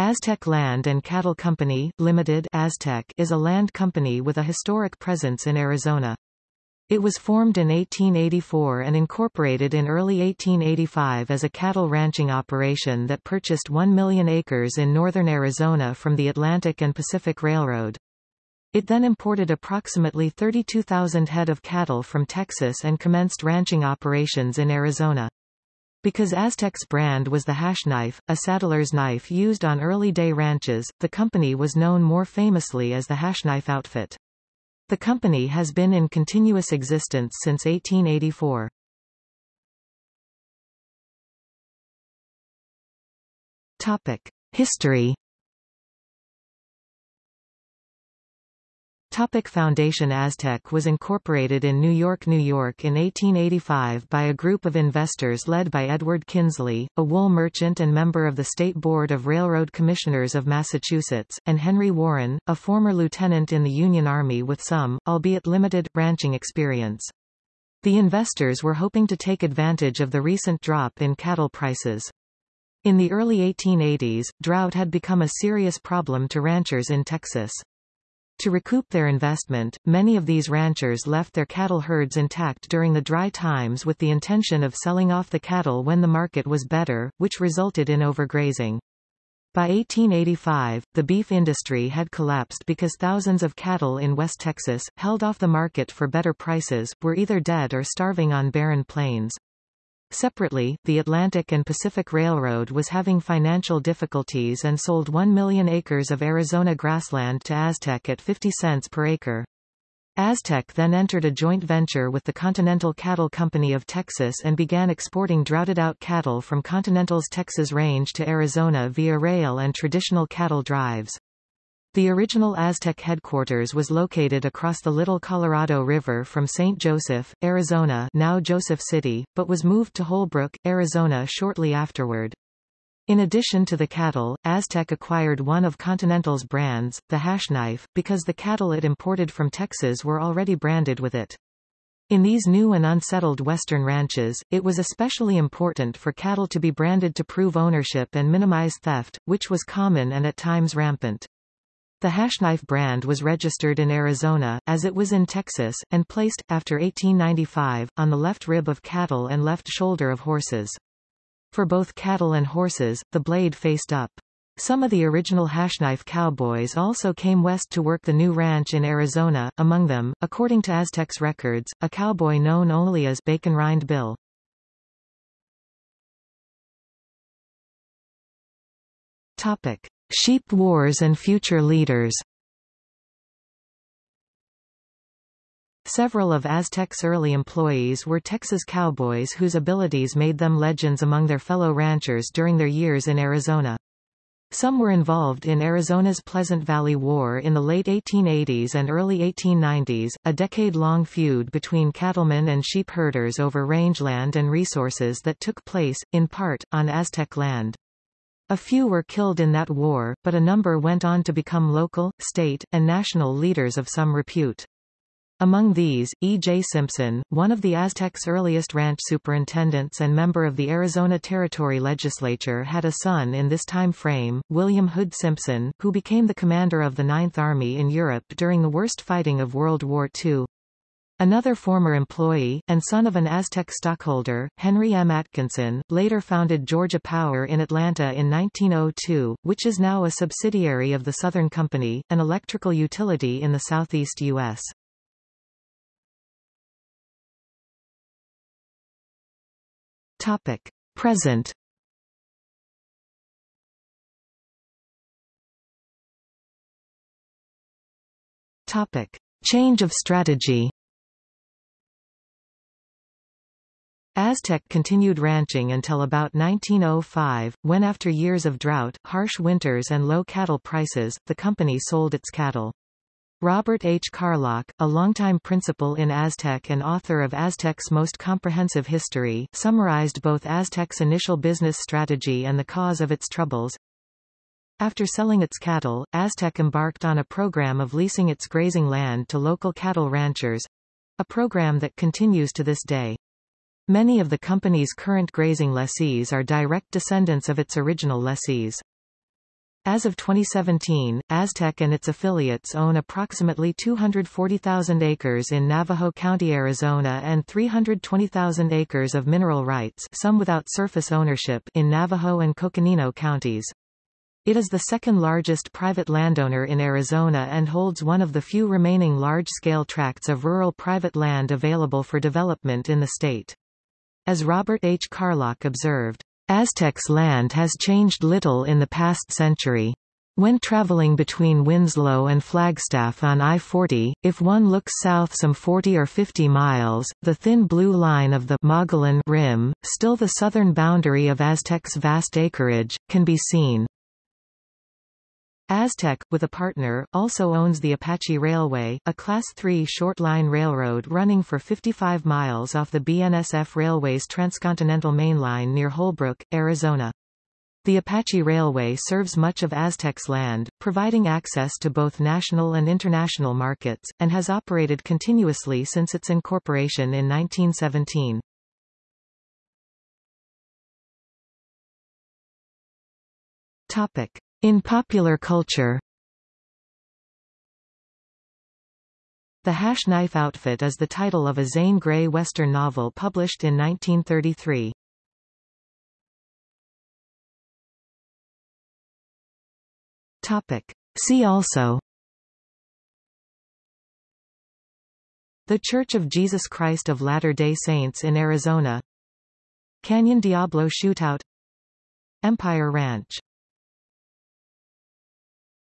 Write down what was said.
Aztec Land and Cattle Company, Limited Aztec is a land company with a historic presence in Arizona. It was formed in 1884 and incorporated in early 1885 as a cattle ranching operation that purchased 1 million acres in northern Arizona from the Atlantic and Pacific Railroad. It then imported approximately 32,000 head of cattle from Texas and commenced ranching operations in Arizona. Because Aztec's brand was the hash knife, a saddler's knife used on early-day ranches, the company was known more famously as the hash knife outfit. The company has been in continuous existence since 1884. Topic. History Topic Foundation Aztec was incorporated in New York, New York in 1885 by a group of investors led by Edward Kinsley, a wool merchant and member of the State Board of Railroad Commissioners of Massachusetts, and Henry Warren, a former lieutenant in the Union Army with some, albeit limited, ranching experience. The investors were hoping to take advantage of the recent drop in cattle prices. In the early 1880s, drought had become a serious problem to ranchers in Texas. To recoup their investment, many of these ranchers left their cattle herds intact during the dry times with the intention of selling off the cattle when the market was better, which resulted in overgrazing. By 1885, the beef industry had collapsed because thousands of cattle in West Texas, held off the market for better prices, were either dead or starving on barren plains. Separately, the Atlantic and Pacific Railroad was having financial difficulties and sold 1 million acres of Arizona grassland to Aztec at 50 cents per acre. Aztec then entered a joint venture with the Continental Cattle Company of Texas and began exporting droughted-out cattle from Continental's Texas Range to Arizona via rail and traditional cattle drives. The original Aztec headquarters was located across the Little Colorado River from St. Joseph, Arizona now Joseph City, but was moved to Holbrook, Arizona shortly afterward. In addition to the cattle, Aztec acquired one of Continental's brands, the hash knife, because the cattle it imported from Texas were already branded with it. In these new and unsettled western ranches, it was especially important for cattle to be branded to prove ownership and minimize theft, which was common and at times rampant. The Hashknife brand was registered in Arizona, as it was in Texas, and placed, after 1895, on the left rib of cattle and left shoulder of horses. For both cattle and horses, the blade faced up. Some of the original Hashknife cowboys also came west to work the new ranch in Arizona, among them, according to Aztecs records, a cowboy known only as Bacon Rind Bill. Topic. Sheep Wars and Future Leaders Several of Aztec's early employees were Texas cowboys whose abilities made them legends among their fellow ranchers during their years in Arizona. Some were involved in Arizona's Pleasant Valley War in the late 1880s and early 1890s, a decade-long feud between cattlemen and sheep herders over rangeland and resources that took place, in part, on Aztec land. A few were killed in that war, but a number went on to become local, state, and national leaders of some repute. Among these, E. J. Simpson, one of the Aztecs' earliest ranch superintendents and member of the Arizona Territory Legislature had a son in this time frame, William Hood Simpson, who became the commander of the Ninth Army in Europe during the worst fighting of World War II. Another former employee, and son of an Aztec stockholder, Henry M. Atkinson, later founded Georgia Power in Atlanta in 1902, which is now a subsidiary of the Southern Company, an electrical utility in the southeast U.S. Topic. Present Topic. Change of strategy Aztec continued ranching until about 1905, when after years of drought, harsh winters and low cattle prices, the company sold its cattle. Robert H. Carlock, a longtime principal in Aztec and author of Aztec's most comprehensive history, summarized both Aztec's initial business strategy and the cause of its troubles. After selling its cattle, Aztec embarked on a program of leasing its grazing land to local cattle ranchers—a program that continues to this day. Many of the company's current grazing lessees are direct descendants of its original lessees. As of 2017, Aztec and its affiliates own approximately 240,000 acres in Navajo County, Arizona and 320,000 acres of mineral rights some without surface ownership in Navajo and Coconino counties. It is the second largest private landowner in Arizona and holds one of the few remaining large-scale tracts of rural private land available for development in the state. As Robert H. Carlock observed, Aztec's land has changed little in the past century. When traveling between Winslow and Flagstaff on I-40, if one looks south some 40 or 50 miles, the thin blue line of the Mogollon Rim, still the southern boundary of Aztec's vast acreage, can be seen. Aztec, with a partner, also owns the Apache Railway, a Class 3 short-line railroad running for 55 miles off the BNSF Railway's transcontinental mainline near Holbrook, Arizona. The Apache Railway serves much of Aztec's land, providing access to both national and international markets, and has operated continuously since its incorporation in 1917. Topic. In popular culture The Hash Knife Outfit is the title of a Zane Grey Western novel published in 1933. Topic. See also The Church of Jesus Christ of Latter-day Saints in Arizona Canyon Diablo Shootout Empire Ranch